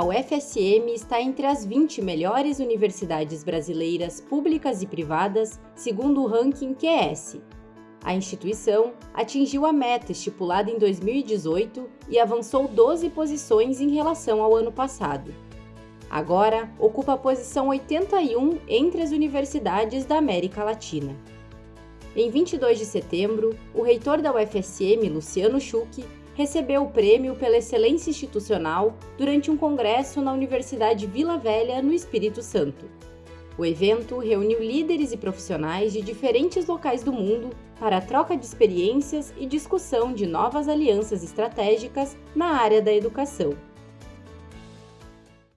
a UFSM está entre as 20 melhores universidades brasileiras públicas e privadas, segundo o ranking QS. A instituição atingiu a meta estipulada em 2018 e avançou 12 posições em relação ao ano passado. Agora, ocupa a posição 81 entre as universidades da América Latina. Em 22 de setembro, o reitor da UFSM, Luciano Schuch, recebeu o prêmio pela excelência institucional durante um congresso na Universidade Vila Velha, no Espírito Santo. O evento reuniu líderes e profissionais de diferentes locais do mundo para a troca de experiências e discussão de novas alianças estratégicas na área da educação.